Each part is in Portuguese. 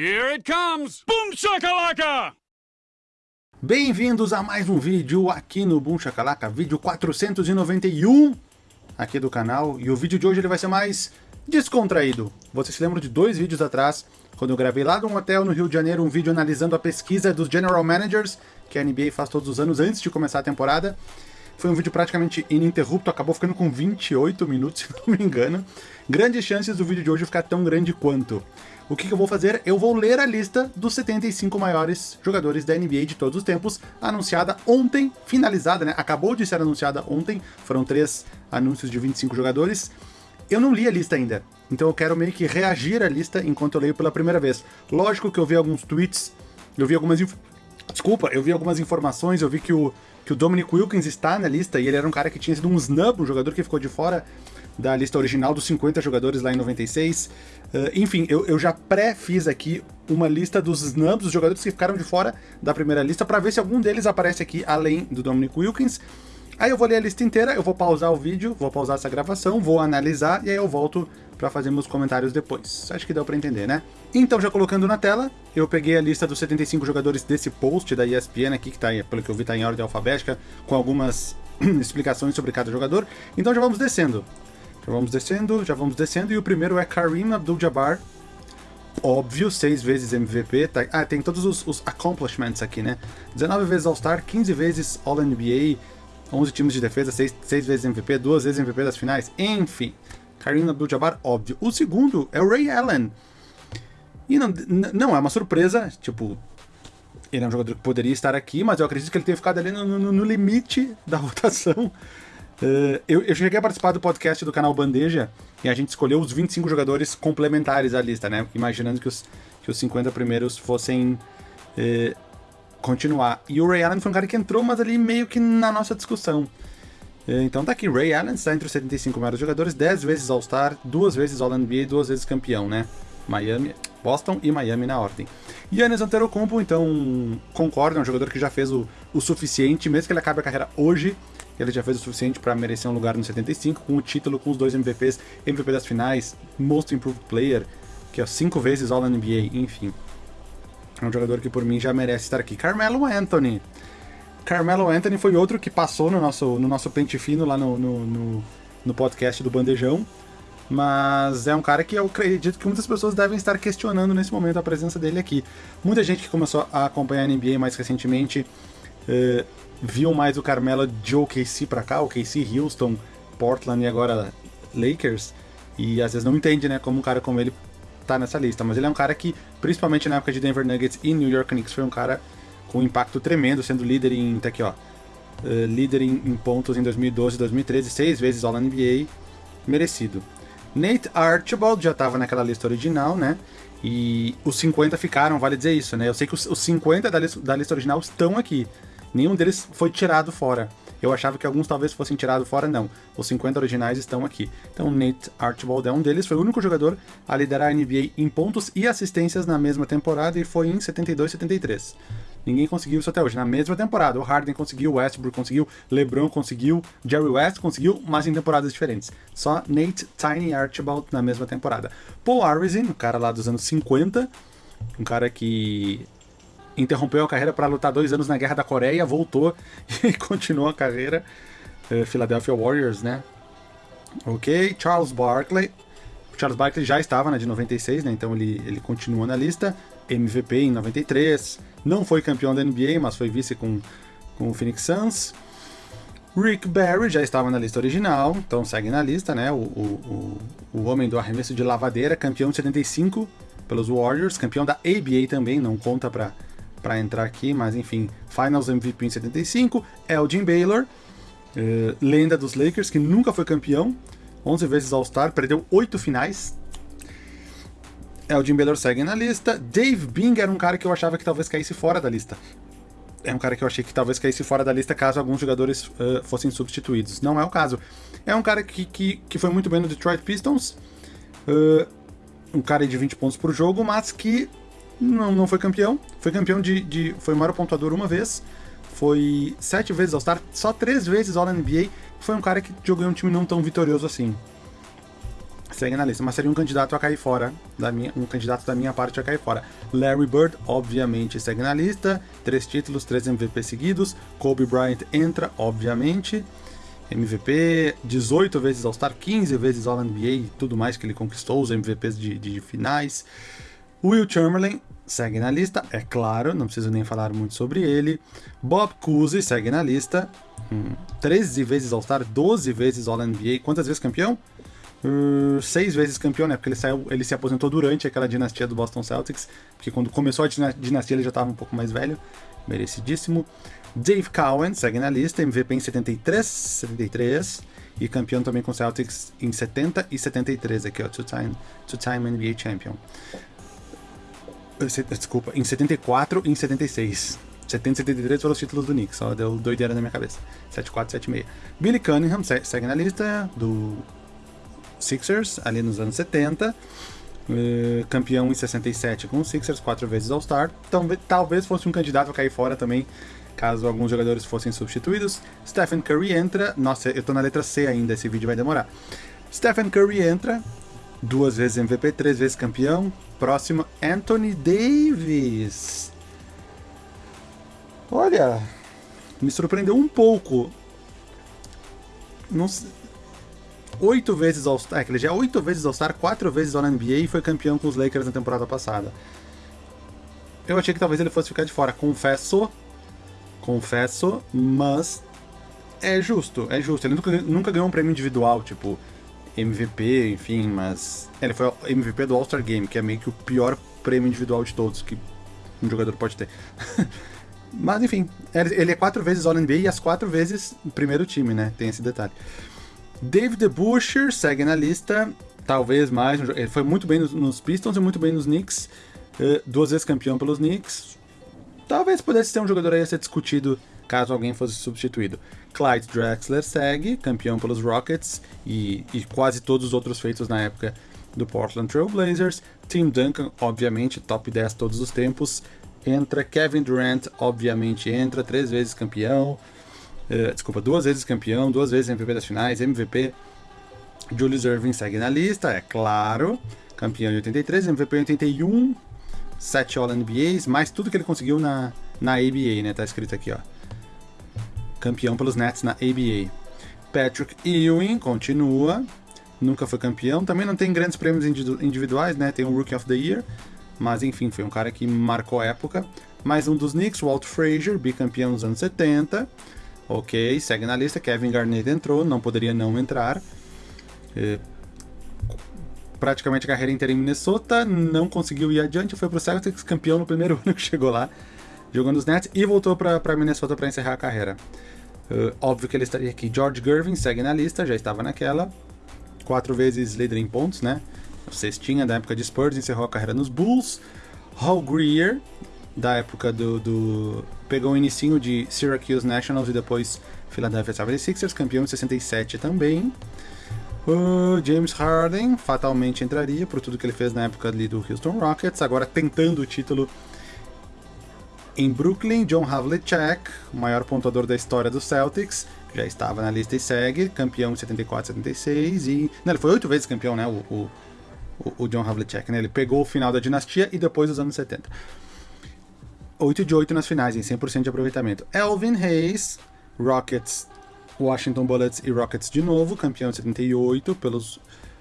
Here it comes! Boom shakalaka! Bem-vindos a mais um vídeo aqui no Boom Shakalaka, vídeo 491 aqui do canal. E o vídeo de hoje ele vai ser mais descontraído. Vocês se lembram de dois vídeos atrás, quando eu gravei lá num hotel no Rio de Janeiro um vídeo analisando a pesquisa dos General Managers, que a NBA faz todos os anos antes de começar a temporada. Foi um vídeo praticamente ininterrupto, acabou ficando com 28 minutos, se não me engano. Grandes chances do vídeo de hoje ficar tão grande quanto. O que, que, eu vou fazer? Eu vou ler a lista dos 75 maiores jogadores da NBA de todos os tempos, anunciada ontem, finalizada, né? Acabou de ser anunciada ontem, foram três anúncios de 25 jogadores. Eu não li a lista ainda, então eu quero meio que reagir à lista enquanto eu leio pela primeira vez. Lógico que eu vi alguns tweets, eu vi algumas... Desculpa, eu vi algumas informações, eu vi que o, que o Dominic Wilkins está na lista, e ele era um cara que tinha sido um snub, um jogador que ficou de fora da lista original dos 50 jogadores lá em 96. Uh, enfim, eu, eu já pré-fiz aqui uma lista dos snubs, dos jogadores que ficaram de fora da primeira lista, para ver se algum deles aparece aqui além do Dominic Wilkins. Aí eu vou ler a lista inteira, eu vou pausar o vídeo, vou pausar essa gravação, vou analisar e aí eu volto para fazer meus comentários depois. Acho que deu para entender, né? Então, já colocando na tela, eu peguei a lista dos 75 jogadores desse post da ESPN aqui, que tá, pelo que eu vi tá em ordem alfabética, com algumas explicações sobre cada jogador. Então já vamos descendo. Já vamos descendo, já vamos descendo, e o primeiro é Kareem Abdul-Jabbar, óbvio, seis vezes MVP, tá, ah, tem todos os, os, accomplishments aqui, né? 19 vezes All-Star, 15 vezes All-NBA, 11 times de defesa, 6, 6 vezes MVP, 2 vezes MVP das finais, enfim. Kareem Abdul-Jabbar, óbvio. O segundo é o Ray Allen. E não, não é uma surpresa, tipo, ele é um jogador que poderia estar aqui, mas eu acredito que ele tenha ficado ali no, no, no limite da votação. Uh, eu, eu, cheguei a participar do podcast do canal Bandeja e a gente escolheu os 25 jogadores complementares à lista, né? Imaginando que os, que os 50 primeiros fossem uh, continuar. E o Ray Allen foi um cara que entrou, mas ali meio que na nossa discussão. Uh, então tá aqui, Ray Allen está entre os 75 maiores jogadores, 10 vezes All-Star, duas vezes All-NBA e duas vezes campeão, né? Miami, Boston e Miami na ordem. Yannis Antetokounmpo, então, concordo, é um jogador que já fez o, o suficiente, mesmo que ele acabe a carreira hoje, ele já fez o suficiente para merecer um lugar no 75, com o título, com os dois MVPs, MVP das finais, Most Improved Player, que é cinco vezes All-NBA, enfim. É um jogador que por mim já merece estar aqui. Carmelo Anthony. Carmelo Anthony foi outro que passou no nosso, no nosso pente fino lá no, no, no, no podcast do Bandejão. Mas é um cara que eu acredito que muitas pessoas devem estar questionando nesse momento a presença dele aqui. Muita gente que começou a acompanhar a NBA mais recentemente uh, viu mais o Carmelo de OKC pra cá, OKC, Houston, Portland e agora Lakers, e às vezes não entende, né, como um cara como ele tá nessa lista, mas ele é um cara que, principalmente na época de Denver Nuggets e New York Knicks, foi um cara com um impacto tremendo, sendo líder em, tá aqui ó, uh, líder em, em, pontos em 2012 e 2013, seis vezes All-NBA, merecido. Nate Archibald já estava naquela lista original, né, e os 50 ficaram, vale dizer isso, né, eu sei que os, os 50 da lista, da lista original estão aqui, Nenhum deles foi tirado fora. Eu achava que alguns talvez fossem tirados fora, não. Os 50 originais estão aqui. Então, Nate Archibald é um deles, foi o único jogador a liderar a NBA em pontos e assistências na mesma temporada e foi em 72 73. Ninguém conseguiu isso até hoje. Na mesma temporada, o Harden conseguiu, o Westbrook conseguiu, LeBron conseguiu, Jerry West conseguiu, mas em temporadas diferentes. Só Nate Tiny Archibald na mesma temporada. Paul Arizin, um cara lá dos anos 50, um cara que interrompeu a carreira para lutar dois anos na Guerra da Coreia, voltou e continuou a carreira. Uh, Philadelphia Warriors, né? Ok, Charles Barkley. Charles Barkley já estava na de 96, né? Então ele, ele continua na lista. MVP em 93. Não foi campeão da NBA, mas foi vice com, com o Phoenix Suns. Rick Barry já estava na lista original, então segue na lista, né? O, o, o, o homem do arremesso de lavadeira, campeão de 75 pelos Warriors, campeão da ABA também, não conta para para entrar aqui, mas enfim, Finals MVP em 75, Elgin Baylor, uh, lenda dos Lakers, que nunca foi campeão, 11 vezes All-Star, perdeu 8 finais. Elgin Baylor segue na lista. Dave Bing era um cara que eu achava que talvez caísse fora da lista. É um cara que eu achei que talvez caísse fora da lista caso alguns jogadores uh, fossem substituídos. Não é o caso. É um cara que, que, que foi muito bem no Detroit Pistons. Uh, um cara de 20 pontos por jogo, mas que não, não foi campeão. Foi campeão de, de. Foi maior pontuador uma vez. Foi sete vezes All-Star, só três vezes All-NBA. Foi um cara que jogou em um time não tão vitorioso assim. segue na lista, mas seria um candidato a cair fora, da minha, um candidato da minha parte a cair fora. Larry Bird, obviamente, segue na lista, três títulos, três MVP seguidos. Kobe Bryant entra, obviamente. MVP, 18 vezes All-Star, 15 vezes All-NBA e tudo mais que ele conquistou, os MVPs de, de finais. Will Chamberlain segue na lista, é claro, não preciso nem falar muito sobre ele. Bob Cousy segue na lista, hum, 13 vezes All-Star, 12 vezes All-NBA. Quantas vezes campeão? Uh, seis vezes campeão, né? Porque ele, saiu, ele se aposentou durante aquela dinastia do Boston Celtics, porque quando começou a dinastia ele já estava um pouco mais velho, merecidíssimo. Dave Cowan segue na lista, MVP em 73, 73 e campeão também com Celtics em 70 e 73, aqui ó, two-time two -time NBA champion. Desculpa, em 74 e em 76. 70 e 73 foram os títulos do Knicks, só deu doideira na minha cabeça. 74 76. Billy Cunningham segue na lista do Sixers, ali nos anos 70. Uh, eh, campeão em 67 com os Sixers, quatro vezes All-Star. Então, talvez fosse um candidato a cair fora também, caso alguns jogadores fossem substituídos. Stephen Curry entra. Nossa, eu tô na letra C ainda, esse vídeo vai demorar. Stephen Curry entra, duas vezes MVP, três vezes campeão. Próximo, Anthony Davis. Olha, me surpreendeu um pouco. Não, oito vezes All-Star. Ele já é oito vezes All-Star, quatro vezes All-NBA e foi campeão com os Lakers na temporada passada. Eu achei que talvez ele fosse ficar de fora. Confesso. Confesso, mas é justo, é justo. Ele nunca, nunca ganhou um prêmio individual, tipo MVP, enfim, mas. Ele foi MVP do All-Star Game, que é meio que o pior prêmio individual de todos que um jogador pode ter. mas enfim, ele é quatro vezes All-NBA e as quatro vezes primeiro time, né? Tem esse detalhe. David Busher segue na lista, talvez mais. Ele foi muito bem nos, Pistons e muito bem nos Knicks. Uh, duas vezes campeão pelos Knicks. Talvez pudesse ser um jogador aí a ser discutido caso alguém fosse substituído. Clyde Drexler segue, campeão pelos Rockets e, e quase todos os outros feitos na época do Portland Trail Blazers. Tim Duncan, obviamente, top 10 todos os tempos. Entra Kevin Durant, obviamente entra, três vezes campeão. Uh, desculpa, duas vezes campeão, duas vezes MVP das finais, MVP. Julius Irving segue na lista, é claro. Campeão em 83, MVP em 81, 7 All-NBAs, mais tudo que ele conseguiu na, na ABA, né? Tá escrito aqui, ó. Campeão pelos Nets na ABA. Patrick Ewing continua, nunca foi campeão. Também não tem grandes prêmios individuais, né? Tem o Rookie of the Year, mas enfim, foi um cara que marcou época. Mais um dos Knicks, Walt Frazier, bicampeão nos anos 70. Ok, segue na lista. Kevin Garnett entrou, não poderia não entrar. É, praticamente a carreira inteira em Minnesota, não conseguiu ir adiante, foi pro Celtics, campeão no primeiro ano que chegou lá, jogando os Nets, e voltou para Minnesota para encerrar a carreira. Uh, óbvio que ele estaria aqui. George Gervin segue na lista, já estava naquela. Quatro vezes líder em pontos, né? Cestinha da época de Spurs, encerrou a carreira nos Bulls. Hall Greer, da época do, do pegou o inicinho de Syracuse Nationals e depois Philadelphia 76ers, campeão em 67 também. O James Harden fatalmente entraria por tudo que ele fez na época ali do Houston Rockets, agora tentando o título em Brooklyn. John Havlicek, o maior pontuador da história do Celtics, já estava na lista e segue, campeão em 74, 76 e... Não, ele foi oito vezes campeão, né, o, o, o John Havlicek, né? Ele pegou o final da dinastia e depois dos anos 70. 8 de 8 nas finais, em 100% de aproveitamento. Elvin Hayes, Rockets, Washington Bullets e Rockets de novo, campeão de 78 pelos,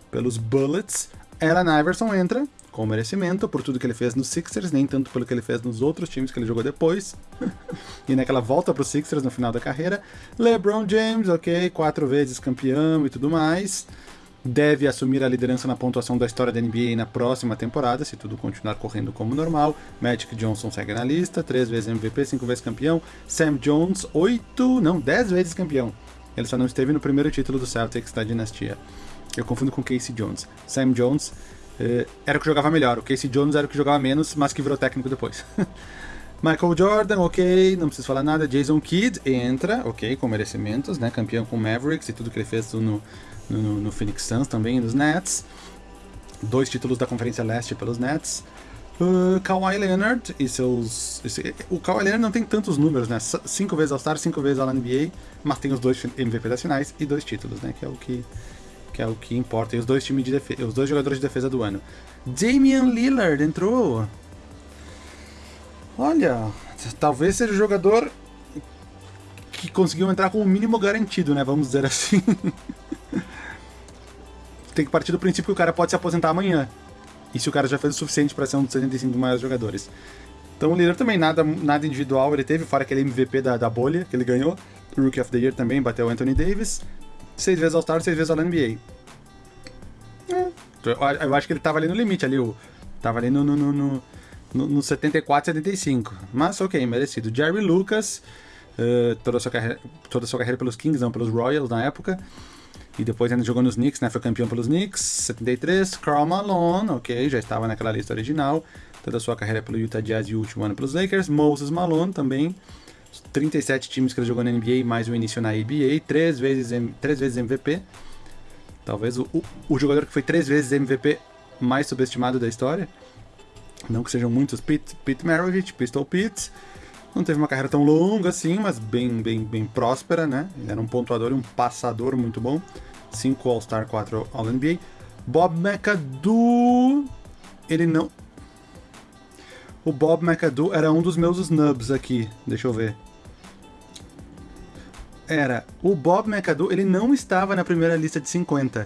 pelos Bullets. Allen Iverson entra com merecimento por tudo que ele fez nos Sixers, nem tanto pelo que ele fez nos outros times que ele jogou depois. e naquela volta para os Sixers no final da carreira. LeBron James, ok, quatro vezes campeão e tudo mais deve assumir a liderança na pontuação da história da NBA na próxima temporada, se tudo continuar correndo como normal. Magic Johnson segue na lista, três vezes MVP, cinco vezes campeão. Sam Jones, oito, não, dez vezes campeão. Ele só não esteve no primeiro título do Celtics da dinastia. Eu confundo com Casey Jones. Sam Jones era o que jogava melhor, o Casey Jones era o que jogava menos, mas que virou técnico depois. Michael Jordan, ok, não preciso falar nada. Jason Kidd entra, ok, com merecimentos, né? Campeão com Mavericks e tudo que ele fez no, no, no Phoenix Suns também, nos Nets. Dois títulos da Conferência Leste pelos Nets. Uh, Kawhi Leonard e seus. Esse, o Kawhi Leonard não tem tantos números, né? Cinco vezes All-Star, cinco vezes All-NBA, mas tem os dois MVP das finais e dois títulos, né? Que é o que, que é o que importa. E os dois, times de os dois jogadores de defesa do ano. Damian Lillard entrou. Olha, talvez seja o jogador que conseguiu entrar com o mínimo garantido, né? Vamos dizer assim. Tem que partir do princípio que o cara pode se aposentar amanhã. E se o cara já fez o suficiente para ser um dos 75 maiores jogadores. Então o Lillard também, nada, nada individual ele teve, fora aquele MVP da, da bolha que ele ganhou. Rookie of the Year também, bateu o Anthony Davis. Seis vezes All-Star, seis vezes All-NBA. É. Eu acho que ele tava ali no limite, ali, o, tava ali no, no, no, no, no 74, 75. Mas ok, merecido. Jerry Lucas, uh, toda, a sua carreira, toda a sua carreira pelos Kings, não, pelos Royals na época. E depois ainda jogou nos Knicks, né? Foi campeão pelos Knicks, 73. Karl Malone, ok, já estava naquela lista original. Toda a sua carreira pelo Utah Jazz e o último ano pelos Lakers. Moses Malone também. 37 times que ele jogou na NBA, mais o início na ABA. Três vezes, três vezes MVP. Talvez o, o, o jogador que foi três vezes MVP mais subestimado da história. Não que sejam muitos, Pete, Pete Maravich, Pistol Pete. Não teve uma carreira tão longa assim, mas bem, bem, bem próspera, né? Ele era um pontuador e um passador muito bom. 5 All-Star, 4 All-NBA. Bob McAdoo, ele não... O Bob McAdoo era um dos meus snubs aqui, deixa eu ver. Era, o Bob McAdoo, ele não estava na primeira lista de 50.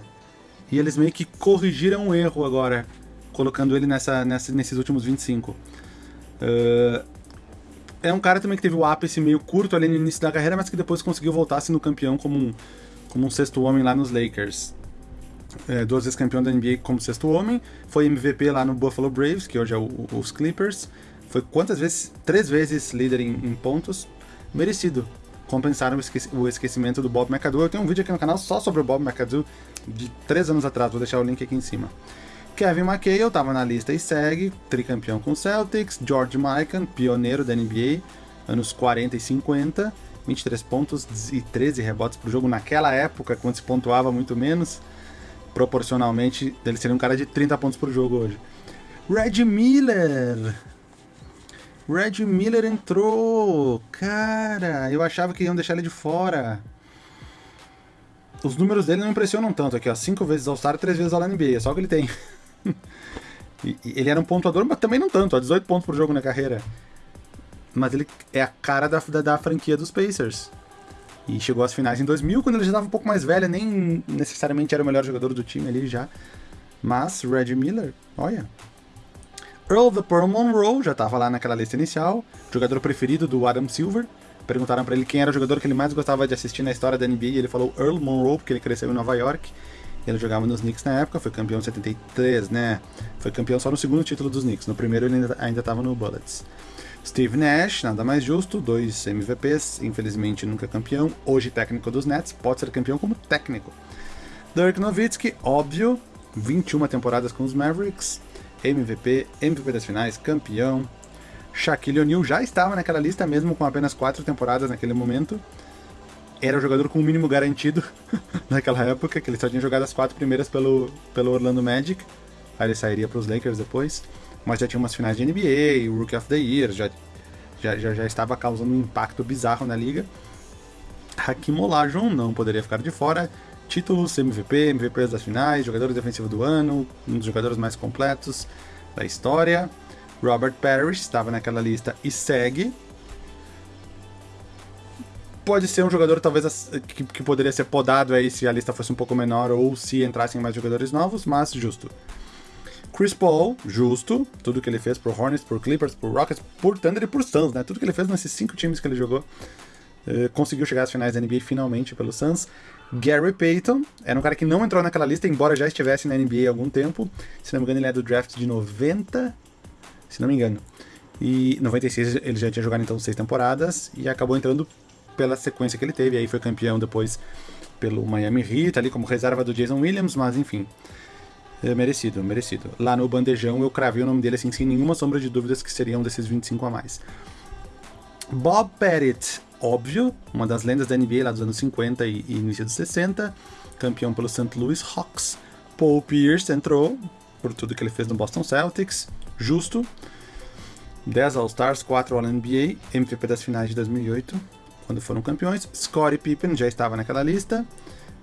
E eles meio que corrigiram um erro agora, colocando ele nessa, nessa, nesses últimos 25. Uh, é um cara também que teve o ápice meio curto ali no início da carreira, mas que depois conseguiu voltar sendo campeão como um, como um sexto homem lá nos Lakers. É, duas vezes campeão da NBA como sexto homem, foi MVP lá no Buffalo Braves, que hoje é o, os Clippers. Foi quantas vezes? Três vezes líder em, em pontos. Merecido. Compensaram o, esqueci, o, esquecimento do Bob McAdoo. Eu tenho um vídeo aqui no canal só sobre o Bob McAdoo de três anos atrás, vou deixar o link aqui em cima. Kevin McHale estava na lista e segue, tricampeão com Celtics. George Mikan, pioneiro da NBA, anos 40 e 50 23 pontos e 13 rebotes por jogo naquela época, quando se pontuava muito menos. Proporcionalmente, ele seria um cara de 30 pontos por jogo hoje. Red Miller! Red Miller entrou! Cara, eu achava que iam deixar ele de fora. Os números dele não impressionam tanto aqui, ó. 5 vezes All-Star, 3 vezes All-NBA, é só o que ele tem. ele era um pontuador, mas também não tanto, ó. 18 pontos por jogo na carreira mas ele é a cara da, da, da, franquia dos Pacers. E chegou às finais em 2000, quando ele já estava um pouco mais velho, nem necessariamente era o melhor jogador do time ali já. Mas Reggie Miller, olha. Earl the Pearl Monroe já estava lá naquela lista inicial, jogador preferido do Adam Silver. Perguntaram para ele quem era o jogador que ele mais gostava de assistir na história da NBA e ele falou Earl Monroe, porque ele cresceu em Nova York. Ele jogava nos Knicks na época, foi campeão em 73, né? Foi campeão só no segundo título dos Knicks, no primeiro ele ainda estava no Bullets. Steve Nash, nada mais justo, dois MVPs, infelizmente nunca campeão, hoje técnico dos Nets, pode ser campeão como técnico. Dirk Nowitzki, óbvio, 21 temporadas com os Mavericks, MVP, MVP das finais, campeão. Shaquille O'Neal já estava naquela lista mesmo com apenas 4 temporadas naquele momento. Era o jogador com o mínimo garantido naquela época, que ele só tinha jogado as quatro primeiras pelo, pelo Orlando Magic. Aí ele sairia para os Lakers depois mas já tinha umas finais de NBA, o Rookie of the Year, já, já, já, já estava causando um impacto bizarro na liga. Hakim Olajuwon não poderia ficar de fora. Títulos, MVP, MVP das finais, jogador defensivo do ano, um dos jogadores mais completos da história. Robert Parrish estava naquela lista e segue. Pode ser um jogador talvez que, que poderia ser podado aí se a lista fosse um pouco menor ou se entrassem mais jogadores novos, mas justo. Chris Paul, justo, tudo que ele fez por Hornets, por Clippers, por Rockets, por Thunder e por Suns, né? Tudo que ele fez nesses cinco times que ele jogou. Uh, conseguiu chegar às finais da NBA finalmente pelo Suns. Gary Payton era um cara que não entrou naquela lista, embora já estivesse na NBA há algum tempo. Se não me engano, ele é do draft de 90, se não me engano. E 96 ele já tinha jogado então seis temporadas e acabou entrando pela sequência que ele teve. Aí foi campeão depois pelo Miami Heat, ali como reserva do Jason Williams, mas enfim. É merecido, merecido. Lá no bandejão eu cravei o nome dele assim, sem nenhuma sombra de dúvidas que seriam desses 25 a mais. Bob Pettit, óbvio, uma das lendas da NBA lá dos anos 50 e, e início dos 60, campeão pelo St. Louis Hawks. Paul Pierce entrou por tudo que ele fez no Boston Celtics, justo. 10 All-Stars, 4 All-NBA, MVP das finais de 2008, quando foram campeões. Scottie Pippen já estava naquela lista.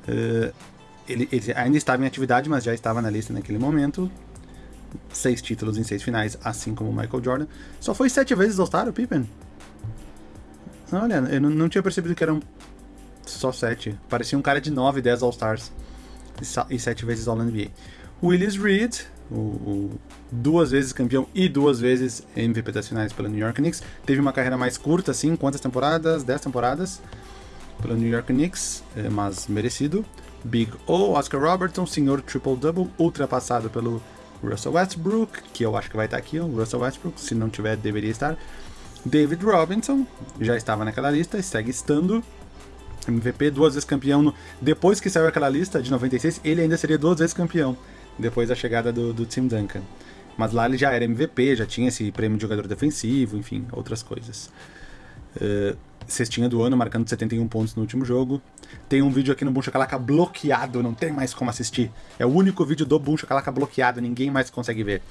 Uh, ele, ele ainda estava em atividade, mas já estava na lista naquele momento. Seis títulos em seis finais, assim como o Michael Jordan. Só foi sete vezes All-Star o Pippen. Olha, eu não, não tinha percebido que eram só sete. Parecia um cara de nove, dez All-Stars. E sete vezes All-NBA. Willis Reed, o, o, duas vezes campeão e duas vezes MVP das finais pelo New York Knicks. Teve uma carreira mais curta, assim, quantas temporadas? Dez temporadas pelo New York Knicks, é, mas merecido. Big O, Oscar Robertson, senhor triple-double, ultrapassado pelo Russell Westbrook, que eu acho que vai estar aqui, o Russell Westbrook, se não tiver, deveria estar. David Robinson, já estava naquela lista e segue estando. MVP, duas vezes campeão. No... Depois que saiu aquela lista de 96, ele ainda seria duas vezes campeão, depois da chegada do, do Tim Duncan. Mas lá ele já era MVP, já tinha esse prêmio de jogador defensivo, enfim, outras coisas. Uh, cestinha do ano, marcando 71 pontos no último jogo. Tem um vídeo aqui no Boom Chacalaca bloqueado, não tem mais como assistir. É o único vídeo do Boom Chacalaca bloqueado, ninguém mais consegue ver.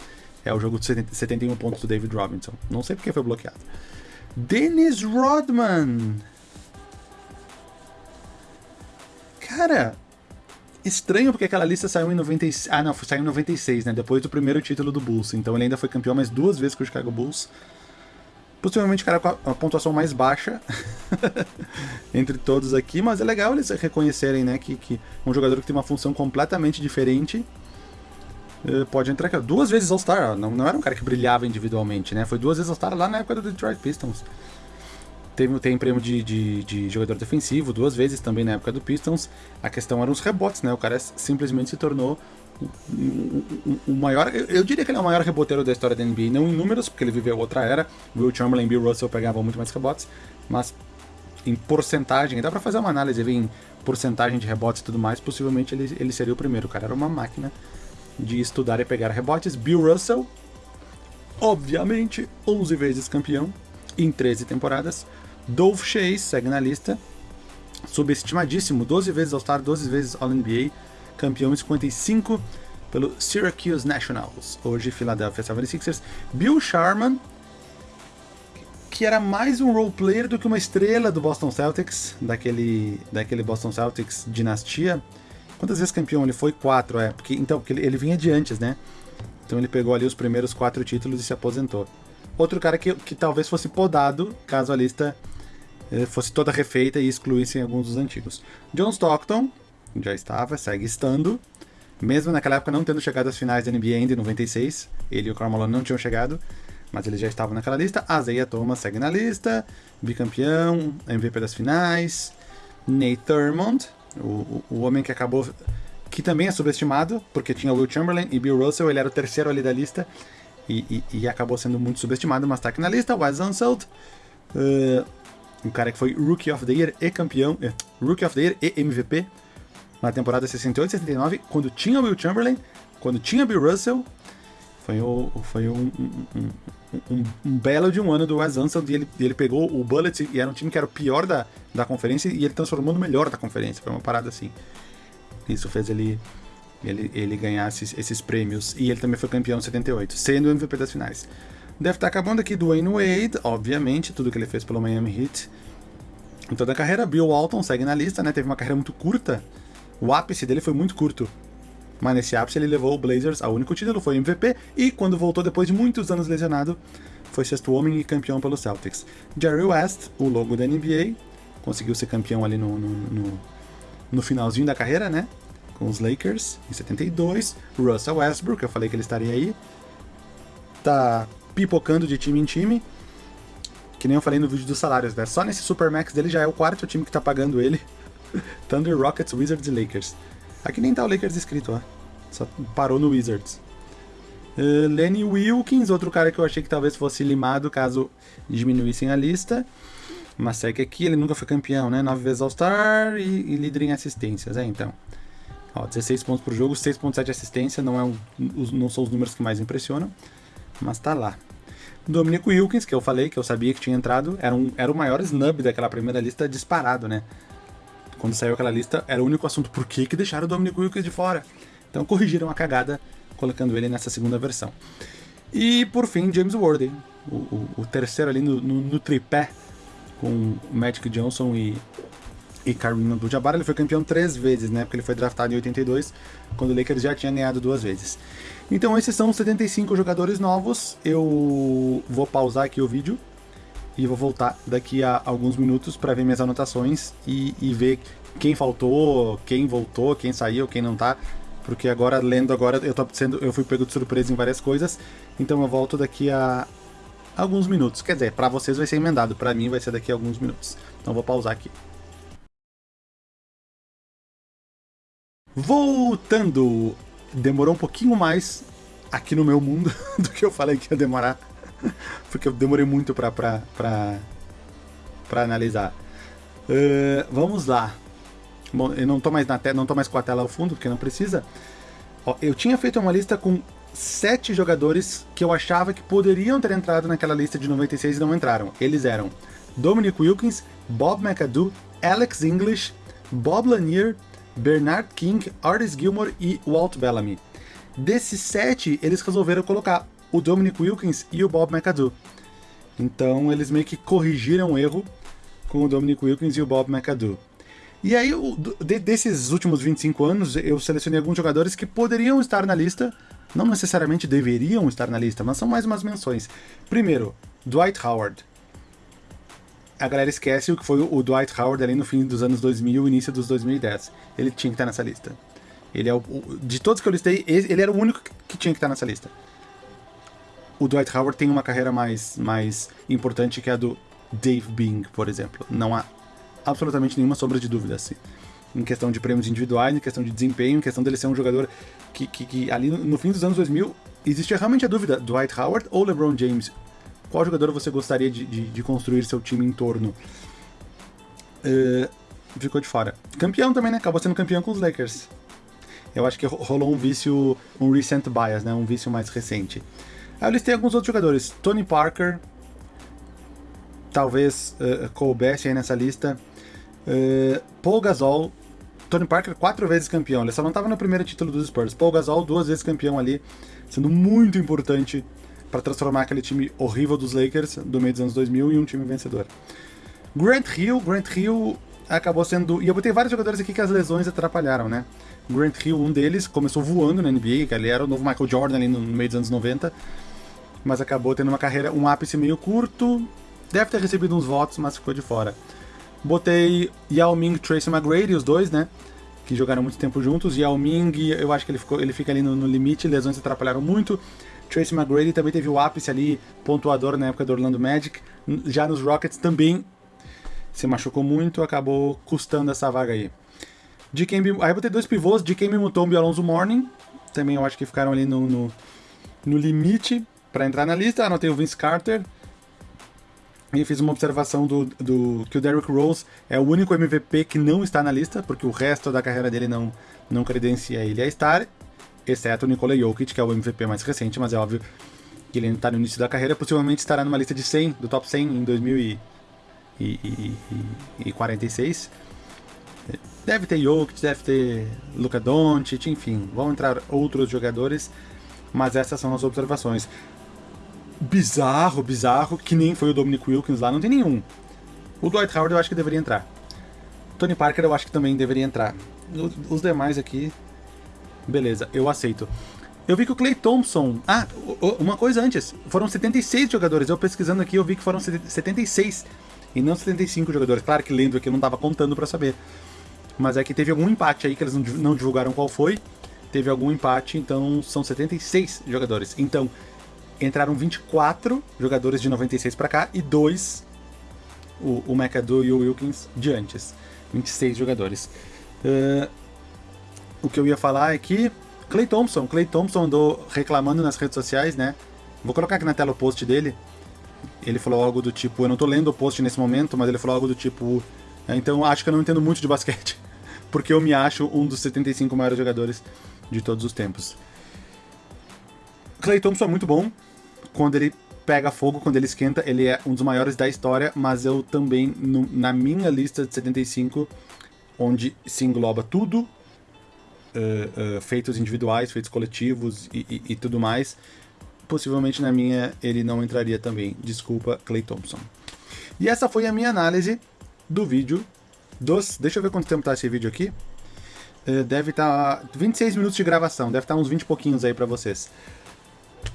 É o jogo de 71 pontos do David Robinson. Não sei porque foi bloqueado. Dennis Rodman. Cara, estranho porque aquela lista saiu em 96. Ah, não, saiu em 96, né? Depois do primeiro título do Bulls. Então ele ainda foi campeão mais duas vezes com o Chicago Bulls. Possivelmente o cara com a, pontuação mais baixa entre todos aqui, mas é legal eles reconhecerem né, que, que um jogador que tem uma função completamente diferente uh, pode entrar aqui. Duas vezes All-Star, não, não era um cara que brilhava individualmente, né? Foi duas vezes All-Star lá na época do Detroit Pistons. Tem, tem prêmio de, de, de, jogador defensivo, duas vezes também na época do Pistons. A questão eram os rebotes, né? O cara simplesmente se tornou o maior, eu diria que ele é o maior reboteiro da história da NBA, não em números, porque ele viveu outra era. Will Chamberlain e Bill Russell pegavam muito mais rebotes, mas em porcentagem, dá para fazer uma análise em porcentagem de rebotes e tudo mais, possivelmente ele, ele seria o primeiro. O cara era uma máquina de estudar e pegar rebotes. Bill Russell, obviamente, 11 vezes campeão em 13 temporadas. Dolph Chase segue na lista, subestimadíssimo, 12 vezes All-Star, 12 vezes All-NBA campeão em 55 pelo Syracuse Nationals, hoje Philadelphia 76ers. Bill Sharman, que era mais um role player do que uma estrela do Boston Celtics, daquele, daquele Boston Celtics dinastia. Quantas vezes campeão ele foi? Quatro, é. Porque, então, porque ele, ele vinha de antes, né? Então ele pegou ali os primeiros quatro títulos e se aposentou. Outro cara que, que talvez fosse podado, caso a lista eh, fosse toda refeita e excluíssem alguns dos antigos. John Stockton, já estava, segue estando. Mesmo naquela época não tendo chegado às finais da NBA ainda em 96, ele e o Carmelo não tinham chegado, mas eles já estavam naquela lista. Isaiah Thomas segue na lista, bicampeão, MVP das finais. Nate Thurmond, o, o homem que acabou. que também é subestimado, porque tinha Will Chamberlain e Bill Russell, ele era o terceiro ali da lista e, e, e acabou sendo muito subestimado, mas está aqui na lista. Wes Unseld, uh, um cara que foi Rookie of the Year e campeão, uh, Rookie of the Year e MVP na temporada 68 69, quando tinha Will Chamberlain, quando tinha Bill Russell. Foi, o, foi um, um, um, um, belo de um ano do Wes Unseld e ele, ele pegou o Bullet e era um time que era o pior da, da conferência e ele transformou no melhor da conferência. Foi uma parada assim. Isso fez ele, ele, ele ganhar esses, esses prêmios. E ele também foi campeão em 78, sendo o MVP das finais. Deve estar acabando aqui do Wayne Wade, obviamente, tudo que ele fez pelo Miami Heat. Em toda a carreira, Bill Walton segue na lista, né? Teve uma carreira muito curta o ápice dele foi muito curto. Mas nesse ápice ele levou o Blazers ao único título, foi MVP, e quando voltou depois de muitos anos lesionado, foi sexto homem e campeão pelo Celtics. Jerry West, o logo da NBA, conseguiu ser campeão ali no, no, no, no finalzinho da carreira, né? Com os Lakers, em 72. Russell Westbrook, eu falei que ele estaria aí. Tá pipocando de time em time. Que nem eu falei no vídeo dos salários, né? Só nesse Supermax dele já é o quarto time que tá pagando ele. Thunder, Rockets, Wizards e Lakers. Aqui nem tá o Lakers escrito, ó. Só parou no Wizards. Uh, Lenny Wilkins, outro cara que eu achei que talvez fosse limado caso diminuíssem a lista. Mas segue aqui, ele nunca foi campeão, né? Nove vezes All-Star e, e, líder em assistências, é então. Ó, 16 pontos por jogo, 6.7 assistência, não, é um, não são os números que mais impressionam, mas tá lá. Dominic Wilkins, que eu falei, que eu sabia que tinha entrado, era, um, era o maior snub daquela primeira lista disparado, né? Quando saiu aquela lista, era o único assunto por que, que deixaram o Dominic Wilkins de fora. Então corrigiram a cagada colocando ele nessa segunda versão. E por fim, James Worthy, o, o, o terceiro ali no, no, no, tripé com Magic Johnson e, e Kareem Abdul-Jabbar, ele foi campeão três vezes, né? Porque ele foi draftado em 82, quando o Lakers já tinha ganhado duas vezes. Então esses são os 75 jogadores novos. Eu vou pausar aqui o vídeo e vou voltar daqui a alguns minutos para ver minhas anotações e, e, ver quem faltou, quem voltou, quem saiu, quem não tá. Porque agora, lendo agora, eu tô sendo, eu fui pego de surpresa em várias coisas. Então eu volto daqui a alguns minutos. Quer dizer, para vocês vai ser emendado, para mim vai ser daqui a alguns minutos. Então vou pausar aqui. Voltando, demorou um pouquinho mais aqui no meu mundo do que eu falei que ia demorar, porque eu demorei muito pra, pra, pra, pra analisar. Uh, vamos lá. Bom, eu não tô mais na não tô mais com a tela ao fundo, porque não precisa. Ó, eu tinha feito uma lista com sete jogadores que eu achava que poderiam ter entrado naquela lista de 96 e não entraram. Eles eram Dominic Wilkins, Bob McAdoo, Alex English, Bob Lanier, Bernard King, Artis Gilmore e Walt Bellamy. Desses sete, eles resolveram colocar o Dominic Wilkins e o Bob McAdoo. Então eles meio que corrigiram o erro com o Dominic Wilkins e o Bob McAdoo. E aí, de, desses últimos 25 anos, eu selecionei alguns jogadores que poderiam estar na lista, não necessariamente deveriam estar na lista, mas são mais umas menções. Primeiro, Dwight Howard a galera esquece o que foi o Dwight Howard ali no fim dos anos 2000 e início dos 2010. Ele tinha que estar nessa lista. Ele é o, de todos que eu listei, ele era o único que tinha que estar nessa lista. O Dwight Howard tem uma carreira mais, mais importante que a do Dave Bing, por exemplo. Não há absolutamente nenhuma sombra de dúvida assim. Em questão de prêmios individuais, em questão de desempenho, em questão dele ser um jogador que, que, que ali no, fim dos anos 2000 existia realmente a dúvida: Dwight Howard ou LeBron James? qual jogador você gostaria de, de, de construir seu time em torno? Uh, ficou de fora. Campeão também, né? Acabou sendo campeão com os Lakers. Eu acho que rolou um vício, um recent bias, né? Um vício mais recente. Aí eu listei alguns outros jogadores. Tony Parker, talvez uh, coubesse aí nessa lista. Uh, Paul Gasol, Tony Parker quatro vezes campeão. Ele só não estava no primeiro título dos Spurs. Paul Gasol duas vezes campeão ali, sendo muito importante para transformar aquele time horrível dos Lakers do meio dos anos 2000 em um time vencedor. Grant Hill, Grant Hill acabou sendo... E eu botei vários jogadores aqui que as lesões atrapalharam, né? Grant Hill, um deles, começou voando na NBA, ele era o novo Michael Jordan ali no meio dos anos 90, mas acabou tendo uma carreira, um ápice meio curto, deve ter recebido uns votos, mas ficou de fora. Botei Yao Ming e Tracy McGrady, os dois, né? Que jogaram muito tempo juntos. Yao Ming, eu acho que ele, ficou, ele fica ali no, no limite, lesões atrapalharam muito. Tracy McGrady também teve o ápice ali, pontuador na época do Orlando Magic. Já nos Rockets também se machucou muito, acabou custando essa vaga aí. Quem aí ter dois pivôs, me Mutombo e Alonso Morning. Também eu acho que ficaram ali no, no, no limite para entrar na lista. Anotei o Vince Carter. E fiz uma observação do, do que o Derrick Rose é o único MVP que não está na lista, porque o resto da carreira dele não, não credencia ele a estar exceto o Nikola Jokic, que é o MVP mais recente, mas é óbvio que ele ainda está no início da carreira, possivelmente estará numa lista de 100, do top 100 em 2046. Deve ter Jokic, deve ter Luka Doncic, enfim, vão entrar outros jogadores, mas essas são as observações. Bizarro, bizarro, que nem foi o Dominic Wilkins lá, não tem nenhum. O Dwight Howard eu acho que deveria entrar. Tony Parker eu acho que também deveria entrar. Os demais aqui Beleza, eu aceito. Eu vi que o Clay Thompson... Ah, uma coisa antes. Foram 76 jogadores. Eu pesquisando aqui, eu vi que foram 76. E não 75 jogadores. Claro que lendo aqui eu não estava contando para saber. Mas é que teve algum empate aí que eles não divulgaram qual foi. Teve algum empate, então são 76 jogadores. Então, entraram 24 jogadores de 96 para cá e dois, o, o McAdoo e o Wilkins, de antes. 26 jogadores. Uh, o que eu ia falar é que Clay Thompson, Clay Thompson andou reclamando nas redes sociais, né? Vou colocar aqui na tela o post dele. Ele falou algo do tipo, eu não tô lendo o post nesse momento, mas ele falou algo do tipo, é, então acho que eu não entendo muito de basquete, porque eu me acho um dos 75 maiores jogadores de todos os tempos. Clay Thompson é muito bom, quando ele pega fogo, quando ele esquenta, ele é um dos maiores da história, mas eu também, no, na minha lista de 75, onde se engloba tudo uh, uh, feitos individuais, feitos coletivos e, e, e, tudo mais. Possivelmente na minha ele não entraria também. Desculpa, Clay Thompson. E essa foi a minha análise do vídeo dos... Deixa eu ver quanto tempo tá esse vídeo aqui. Uh, deve estar tá 26 minutos de gravação, deve estar tá uns 20 e pouquinhos aí pra vocês.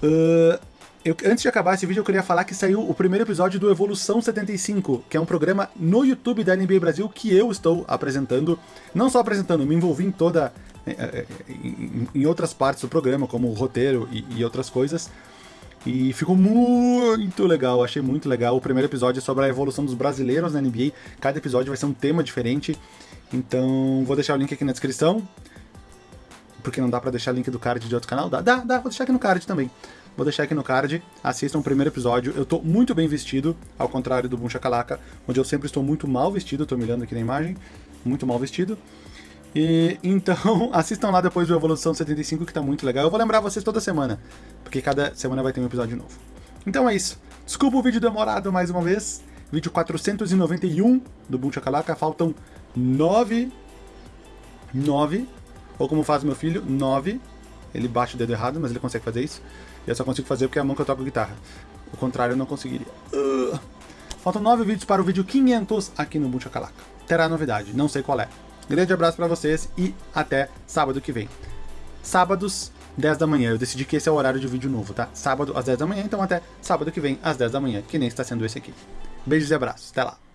Uh, eu, antes de acabar esse vídeo, eu queria falar que saiu o primeiro episódio do Evolução 75, que é um programa no YouTube da NBA Brasil que eu estou apresentando. Não só apresentando, me envolvi em toda. em, em outras partes do programa, como o roteiro e, e outras coisas. E ficou muito legal, achei muito legal. O primeiro episódio é sobre a evolução dos brasileiros na NBA. Cada episódio vai ser um tema diferente. Então, vou deixar o link aqui na descrição. Porque não dá pra deixar link do card de outro canal? Dá, dá, dá, vou deixar aqui no card também. Vou deixar aqui no card, assistam o primeiro episódio. Eu tô muito bem vestido, ao contrário do Boom Shakalaka, onde eu sempre estou muito mal vestido, tô me olhando aqui na imagem, muito mal vestido. E, então, assistam lá depois do Evolução 75, que tá muito legal. Eu vou lembrar vocês toda semana, porque cada semana vai ter um episódio novo. Então é isso. Desculpa o vídeo demorado mais uma vez. Vídeo 491 do Boom Shakalaka. Faltam 9... 9... Ou como faz meu filho, 9. Ele bate o dedo errado, mas ele consegue fazer isso. E eu só consigo fazer porque é a mão que eu toco guitarra. O contrário eu não conseguiria. Faltam 9 vídeos para o vídeo 500 aqui no Buncha Calaca. Terá novidade, não sei qual é. Grande abraço para vocês e até sábado que vem. Sábados, 10 da manhã. Eu decidi que esse é o horário de vídeo novo, tá? Sábado às 10 da manhã, então até sábado que vem às 10 da manhã, que nem está sendo esse aqui. Beijos e abraços. Até lá.